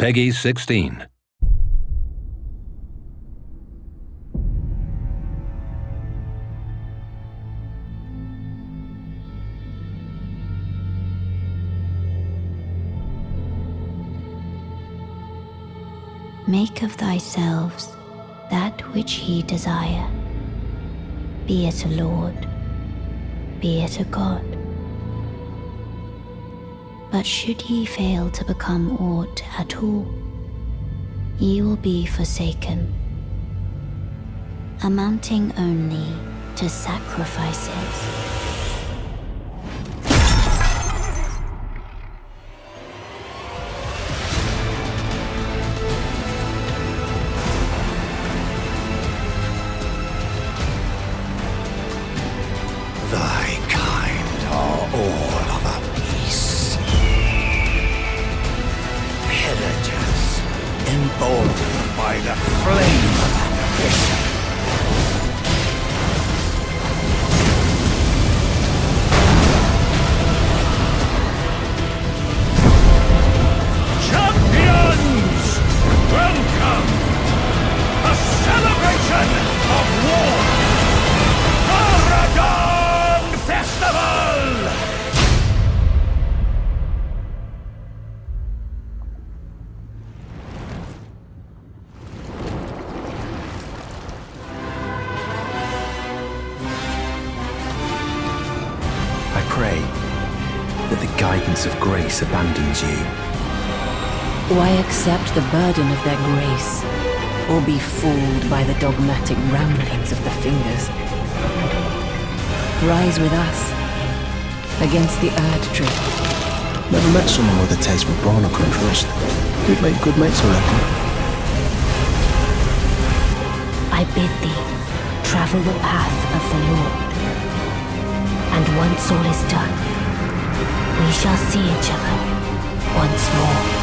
Peggy 16. Make of thyselves that which ye desire, be it a lord, be it a god. But should ye fail to become aught at all, ye will be forsaken, amounting only to sacrifices. By the flame of ambition. Pray that the guidance of grace abandons you. Why accept the burden of their grace, or be fooled by the dogmatic ramblings of the fingers? Rise with us against the Erd Tree. Never met someone with a taste for brawn or couldn't. We'd make good mates, I reckon. I bid thee travel the path of the Lord once all is done, we shall see each other once more.